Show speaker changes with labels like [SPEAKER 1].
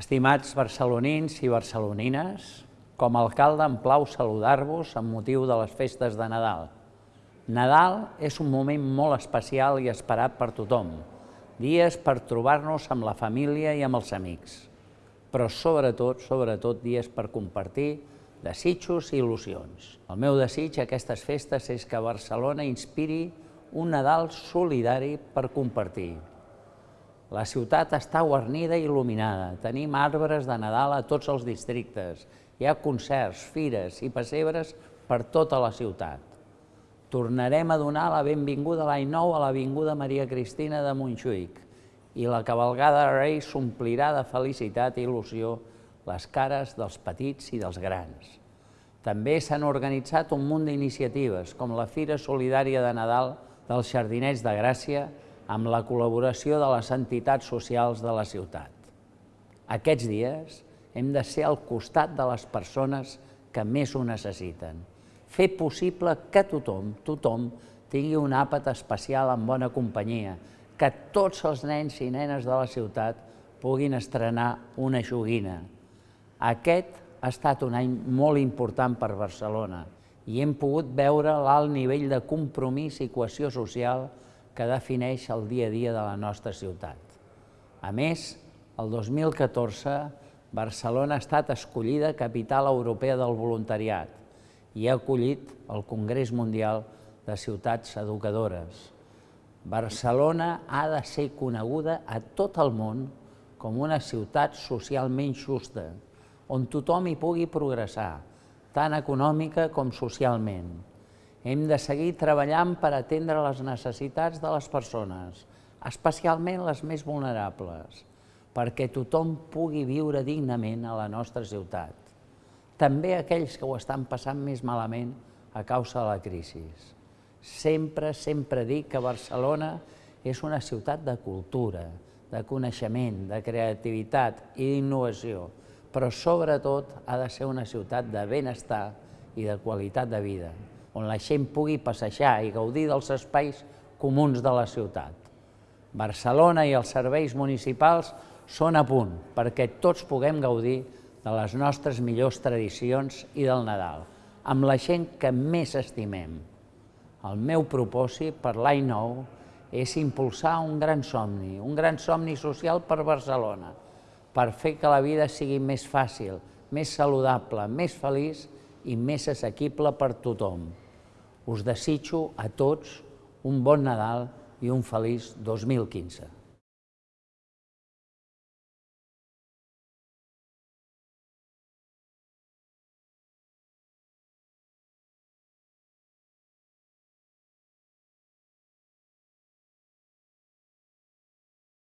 [SPEAKER 1] Estimats barcelonins i barcelonines, com a alcalde em plau saludar-vos amb motiu de les festes de Nadal. Nadal és un moment molt especial i esperat per tothom, dies per trobar-nos amb la família i amb els amics, però sobretot, sobretot dies per compartir desitjos i il·lusions. El meu desig a aquestes festes és que Barcelona inspiri un Nadal solidari per compartir. La ciutat està guarnida i il·luminada. Tenim arbres de Nadal a tots els districtes. Hi ha concerts, fires i pessebres per tota la ciutat. Tornarem a donar la benvinguda l'any nou a l'Avinguda Maria Cristina de Montjuïc i la cavalgada de Reis s'omplirà de felicitat i il·lusió les cares dels petits i dels grans. També s'han organitzat un munt d'iniciatives, com la Fira Solidària de Nadal dels Jardinets de Gràcia, amb la col·laboració de les entitats socials de la ciutat. Aquests dies hem de ser al costat de les persones que més ho necessiten. Fer possible que tothom, tothom, tingui un àpat especial en bona companyia, que tots els nens i nenes de la ciutat puguin estrenar una joguina. Aquest ha estat un any molt important per Barcelona i hem pogut veure l'alt nivell de compromís i cohesió social que defineix el dia a dia de la nostra ciutat. A més, el 2014 Barcelona ha estat escollida capital europea del voluntariat i ha acollit el Congrés Mundial de Ciutats Educadores. Barcelona ha de ser coneguda a tot el món com una ciutat socialment justa, on tothom hi pugui progressar, tant econòmica com socialment. Hem de seguir treballant per atendre les necessitats de les persones, especialment les més vulnerables, perquè tothom pugui viure dignament a la nostra ciutat. També aquells que ho estan passant més malament a causa de la crisi. Sempre, sempre dic que Barcelona és una ciutat de cultura, de coneixement, de creativitat i d'innovació, però sobretot ha de ser una ciutat de benestar i de qualitat de vida on la gent pugui passejar i gaudir dels espais comuns de la ciutat. Barcelona i els serveis municipals són a punt perquè tots puguem gaudir de les nostres millors tradicions i del Nadal, amb la gent que més estimem. El meu propòsit per l'any nou és impulsar un gran somni, un gran somni social per Barcelona, per fer que la vida sigui més fàcil, més saludable, més feliç i més assequible per tothom. Us desitjo a tots un bon Nadal i un feliç 2015.